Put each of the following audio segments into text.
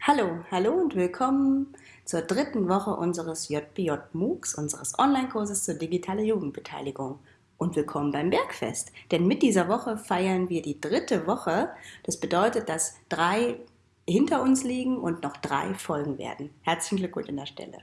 Hallo, hallo und willkommen zur dritten Woche unseres JBJ MOOCs, unseres Online-Kurses zur digitalen Jugendbeteiligung. Und willkommen beim Bergfest, denn mit dieser Woche feiern wir die dritte Woche. Das bedeutet, dass drei hinter uns liegen und noch drei folgen werden. Herzlichen Glückwunsch an der Stelle.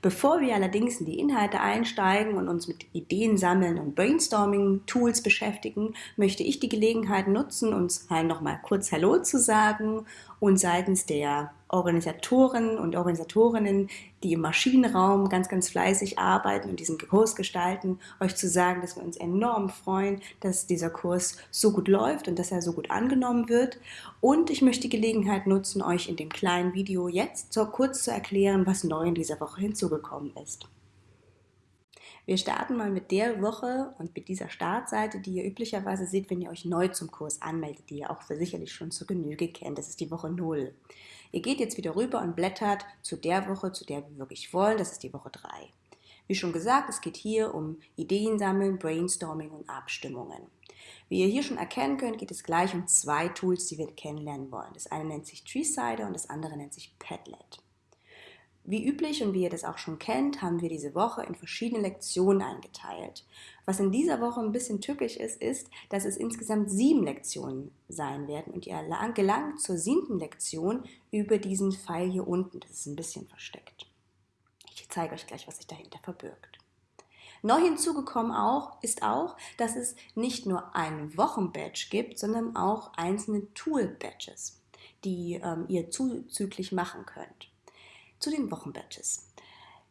Bevor wir allerdings in die Inhalte einsteigen und uns mit Ideen sammeln und Brainstorming-Tools beschäftigen, möchte ich die Gelegenheit nutzen, uns halt nochmal kurz Hallo zu sagen und seitens der Organisatoren und Organisatorinnen, die im Maschinenraum ganz, ganz fleißig arbeiten und diesen Kurs gestalten, euch zu sagen, dass wir uns enorm freuen, dass dieser Kurs so gut läuft und dass er so gut angenommen wird. Und ich möchte die Gelegenheit nutzen, euch in dem kleinen Video jetzt so kurz zu erklären, was neu in dieser Woche hinzugekommen ist. Wir starten mal mit der Woche und mit dieser Startseite, die ihr üblicherweise seht, wenn ihr euch neu zum Kurs anmeldet, die ihr auch sicherlich schon zur Genüge kennt. Das ist die Woche 0. Ihr geht jetzt wieder rüber und blättert zu der Woche, zu der wir wirklich wollen. Das ist die Woche 3. Wie schon gesagt, es geht hier um Ideen sammeln, Brainstorming und Abstimmungen. Wie ihr hier schon erkennen könnt, geht es gleich um zwei Tools, die wir kennenlernen wollen. Das eine nennt sich Treesider und das andere nennt sich Padlet. Wie üblich und wie ihr das auch schon kennt, haben wir diese Woche in verschiedene Lektionen eingeteilt. Was in dieser Woche ein bisschen tückisch ist, ist, dass es insgesamt sieben Lektionen sein werden und ihr gelangt zur siebten Lektion über diesen Pfeil hier unten. Das ist ein bisschen versteckt. Ich zeige euch gleich, was sich dahinter verbirgt. Neu hinzugekommen auch, ist auch, dass es nicht nur ein Wochenbadge gibt, sondern auch einzelne Tool-Badges, die ähm, ihr zuzüglich machen könnt zu den Wochenbadges.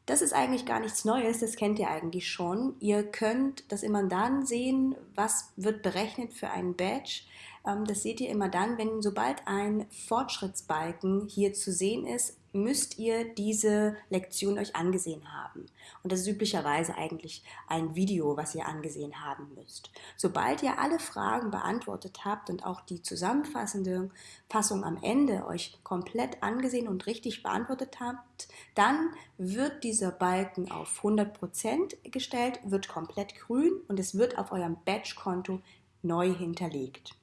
Das ist eigentlich gar nichts Neues, das kennt ihr eigentlich schon. Ihr könnt das immer dann sehen, was wird berechnet für einen Badge. Ähm, das seht ihr immer dann, wenn sobald ein Fortschrittsbalken hier zu sehen ist, müsst ihr diese Lektion euch angesehen haben. Und das ist üblicherweise eigentlich ein Video, was ihr angesehen haben müsst. Sobald ihr alle Fragen beantwortet habt und auch die zusammenfassende Fassung am Ende euch komplett angesehen und richtig beantwortet habt, dann wird dieser Balken auf 100% gestellt, wird komplett grün und es wird auf eurem Batch-Konto neu hinterlegt.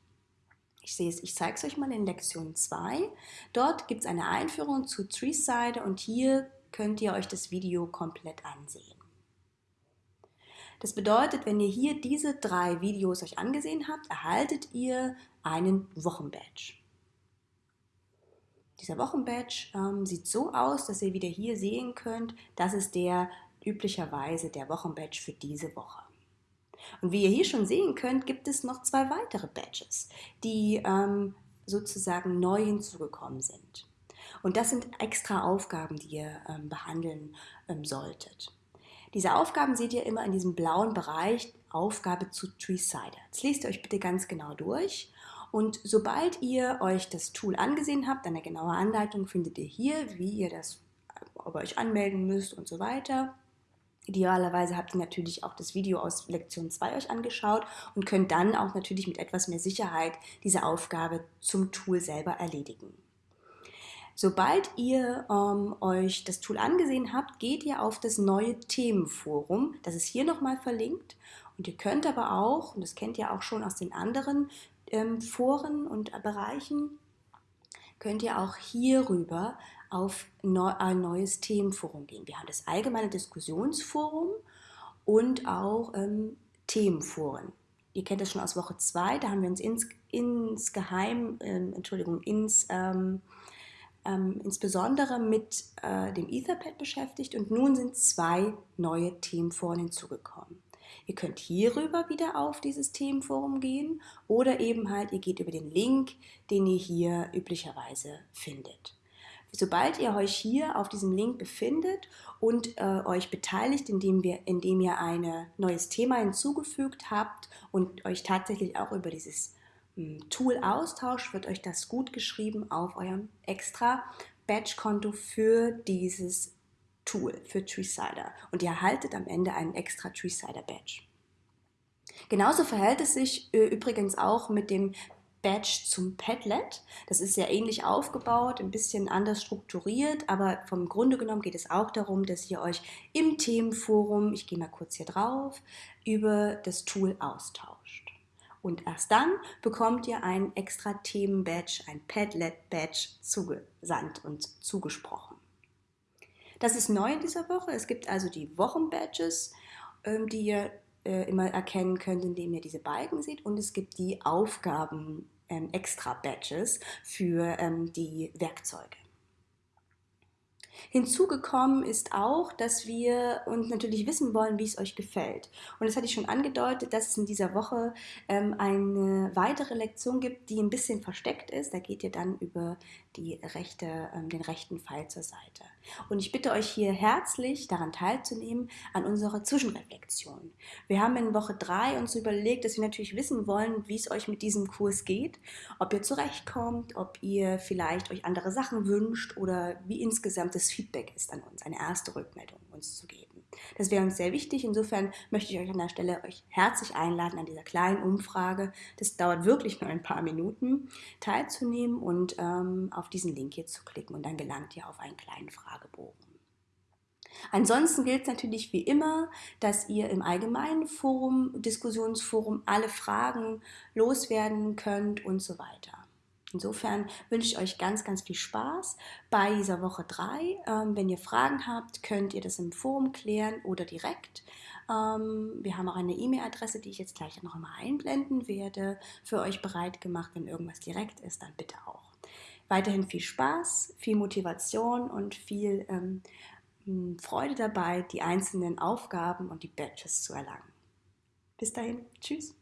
Ich sehe es, ich zeige es euch mal in Lektion 2. Dort gibt es eine Einführung zu Treeside und hier könnt ihr euch das Video komplett ansehen. Das bedeutet, wenn ihr hier diese drei Videos euch angesehen habt, erhaltet ihr einen Wochenbadge. Dieser Wochenbadge ähm, sieht so aus, dass ihr wieder hier sehen könnt, das ist der üblicherweise der Wochenbadge für diese Woche. Und wie ihr hier schon sehen könnt, gibt es noch zwei weitere Badges, die ähm, sozusagen neu hinzugekommen sind. Und das sind extra Aufgaben, die ihr ähm, behandeln ähm, solltet. Diese Aufgaben seht ihr immer in diesem blauen Bereich, Aufgabe zu Treesider. Jetzt lest ihr euch bitte ganz genau durch. Und sobald ihr euch das Tool angesehen habt, eine genaue Anleitung findet ihr hier, wie ihr das, ob ihr euch anmelden müsst und so weiter. Idealerweise habt ihr natürlich auch das Video aus Lektion 2 euch angeschaut und könnt dann auch natürlich mit etwas mehr Sicherheit diese Aufgabe zum Tool selber erledigen. Sobald ihr ähm, euch das Tool angesehen habt, geht ihr auf das neue Themenforum. Das ist hier nochmal verlinkt. Und ihr könnt aber auch, und das kennt ihr auch schon aus den anderen ähm, Foren und Bereichen, könnt ihr auch hierüber auf ein neues Themenforum gehen. Wir haben das allgemeine Diskussionsforum und auch ähm, Themenforen. Ihr kennt das schon aus Woche 2, da haben wir uns ins, insgeheim, ähm, Entschuldigung, ins, ähm, ähm, insbesondere mit äh, dem Etherpad beschäftigt und nun sind zwei neue Themenforen hinzugekommen. Ihr könnt hierüber wieder auf dieses Themenforum gehen oder eben halt, ihr geht über den Link, den ihr hier üblicherweise findet. Sobald ihr euch hier auf diesem Link befindet und äh, euch beteiligt, indem, wir, indem ihr ein neues Thema hinzugefügt habt und euch tatsächlich auch über dieses hm, Tool austauscht, wird euch das gut geschrieben auf eurem extra Badge-Konto für dieses Tool, für Treesider. Und ihr erhaltet am Ende einen extra Treesider Badge. Genauso verhält es sich äh, übrigens auch mit dem Badge zum Padlet. Das ist sehr ähnlich aufgebaut, ein bisschen anders strukturiert, aber vom Grunde genommen geht es auch darum, dass ihr euch im Themenforum, ich gehe mal kurz hier drauf, über das Tool austauscht. Und erst dann bekommt ihr ein extra Themen-Badge, ein Padlet-Badge zugesandt und zugesprochen. Das ist neu in dieser Woche. Es gibt also die Wochen-Badges, ähm, die ihr äh, immer erkennen könnt, indem ihr diese Balken seht. Und es gibt die Aufgaben ähm, für ähm, die Werkzeuge. Hinzugekommen ist auch, dass wir uns natürlich wissen wollen, wie es euch gefällt. Und das hatte ich schon angedeutet, dass es in dieser Woche ähm, eine weitere Lektion gibt, die ein bisschen versteckt ist. Da geht ihr dann über die rechte, ähm, den rechten Pfeil zur Seite. Und ich bitte euch hier herzlich daran teilzunehmen an unserer Zwischenreflexion. Wir haben in Woche 3 uns überlegt, dass wir natürlich wissen wollen, wie es euch mit diesem Kurs geht, ob ihr zurechtkommt, ob ihr vielleicht euch andere Sachen wünscht oder wie insgesamt das Feedback ist an uns, eine erste Rückmeldung uns zu geben. Das wäre uns sehr wichtig. Insofern möchte ich euch an der Stelle euch herzlich einladen, an dieser kleinen Umfrage, das dauert wirklich nur ein paar Minuten, teilzunehmen und ähm, auf diesen Link hier zu klicken und dann gelangt ihr auf einen kleinen Fragebogen. Ansonsten gilt es natürlich wie immer, dass ihr im allgemeinen Forum, Diskussionsforum alle Fragen loswerden könnt und so weiter. Insofern wünsche ich euch ganz, ganz viel Spaß bei dieser Woche 3. Ähm, wenn ihr Fragen habt, könnt ihr das im Forum klären oder direkt. Ähm, wir haben auch eine E-Mail-Adresse, die ich jetzt gleich noch einmal einblenden werde, für euch bereit gemacht. Wenn irgendwas direkt ist, dann bitte auch. Weiterhin viel Spaß, viel Motivation und viel ähm, Freude dabei, die einzelnen Aufgaben und die Badges zu erlangen. Bis dahin, tschüss.